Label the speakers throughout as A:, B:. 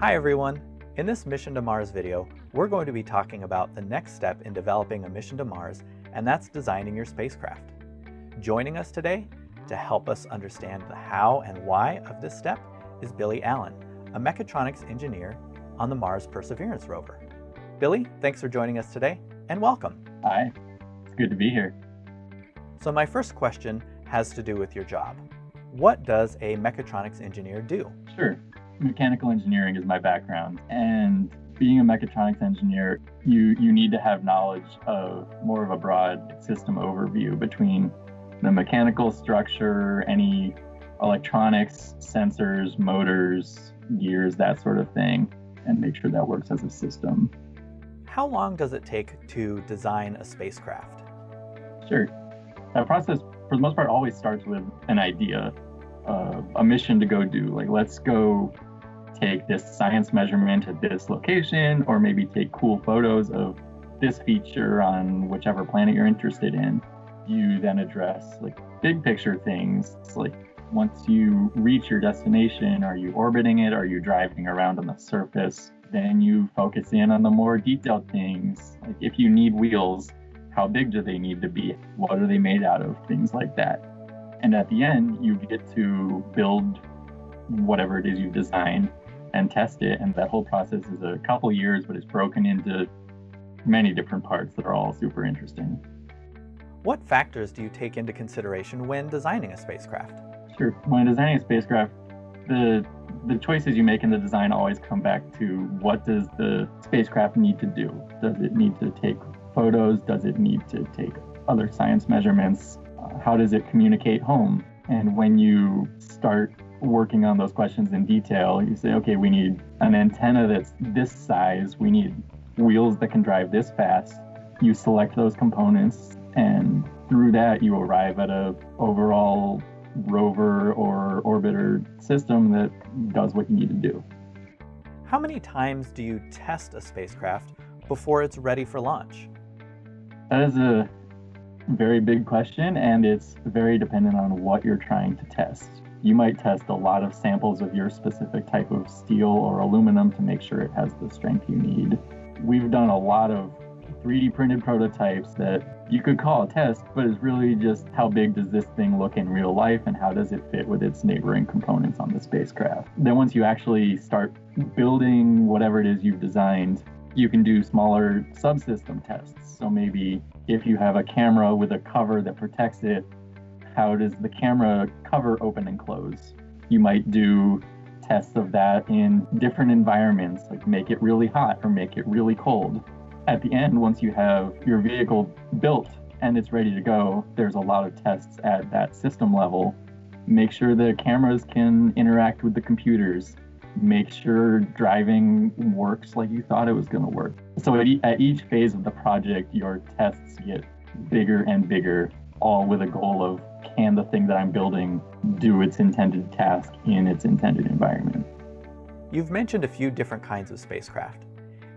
A: Hi everyone! In this Mission to Mars video, we're going to be talking about the next step in developing a mission to Mars, and that's designing your spacecraft. Joining us today to help us understand the how and why of this step is Billy Allen, a mechatronics engineer on the Mars Perseverance rover. Billy, thanks for joining us today, and welcome.
B: Hi, it's good to be here.
A: So my first question has to do with your job. What does a mechatronics engineer do?
B: Sure mechanical engineering is my background and being a mechatronics engineer you you need to have knowledge of more of a broad system overview between the mechanical structure any electronics sensors motors gears that sort of thing and make sure that works as a system.
A: How long does it take to design a spacecraft?
B: Sure. That process for the most part always starts with an idea uh, a mission to go do. Like let's go take this science measurement at this location, or maybe take cool photos of this feature on whichever planet you're interested in. You then address like big picture things like once you reach your destination, are you orbiting it? Are you driving around on the surface? Then you focus in on the more detailed things. Like if you need wheels, how big do they need to be? What are they made out of? Things like that. And at the end, you get to build whatever it is you've designed and test it. And that whole process is a couple years, but it's broken into many different parts that are all super interesting.
A: What factors do you take into consideration when designing a spacecraft?
B: Sure. When designing a spacecraft, the the choices you make in the design always come back to what does the spacecraft need to do? Does it need to take photos? Does it need to take other science measurements? Uh, how does it communicate home? And when you start working on those questions in detail, you say, okay, we need an antenna that's this size, we need wheels that can drive this fast. You select those components, and through that, you arrive at a overall rover or orbiter system that does what you need to do.
A: How many times do you test a spacecraft before it's ready for launch?
B: That is a very big question, and it's very dependent on what you're trying to test you might test a lot of samples of your specific type of steel or aluminum to make sure it has the strength you need. We've done a lot of 3D printed prototypes that you could call a test, but it's really just how big does this thing look in real life and how does it fit with its neighboring components on the spacecraft. Then once you actually start building whatever it is you've designed, you can do smaller subsystem tests. So maybe if you have a camera with a cover that protects it, how does the camera cover open and close? You might do tests of that in different environments, like make it really hot or make it really cold. At the end, once you have your vehicle built and it's ready to go, there's a lot of tests at that system level. Make sure the cameras can interact with the computers. Make sure driving works like you thought it was going to work. So at, e- at each phase of the project, your tests get bigger and bigger, all with a goal of can the thing that I'm building do its intended task in its intended environment?
A: You've mentioned a few different kinds of spacecraft.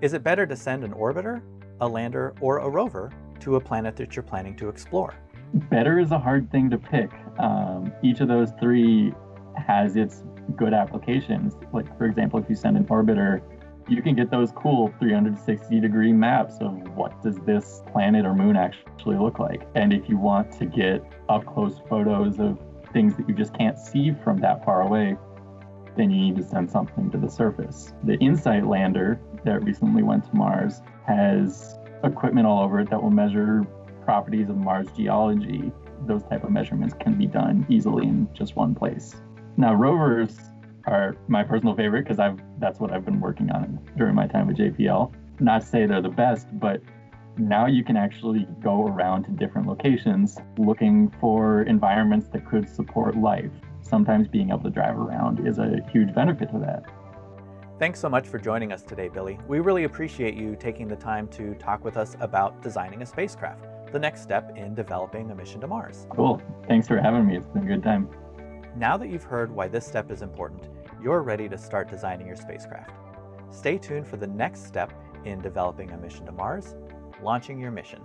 A: Is it better to send an orbiter, a lander, or a rover to a planet that you're planning to explore?
B: Better is a hard thing to pick. Um, each of those three has its good applications. Like, for example, if you send an orbiter you can get those cool 360 degree maps of what does this planet or moon actually look like. And if you want to get up close photos of things that you just can't see from that far away, then you need to send something to the surface. The InSight lander that recently went to Mars has equipment all over it that will measure properties of Mars geology. Those type of measurements can be done easily in just one place. Now rovers are my personal favorite because I've that's what I've been working on during my time at JPL. Not to say they're the best, but now you can actually go around to different locations looking for environments that could support life. Sometimes being able to drive around is a huge benefit to that.
A: Thanks so much for joining us today, Billy. We really appreciate you taking the time to talk with us about designing a spacecraft, the next step in developing a mission to Mars.
B: Cool. Thanks for having me. It's been a good time.
A: Now that you've heard why this step is important, you're ready to start designing your spacecraft. Stay tuned for the next step in developing a mission to Mars, launching your mission.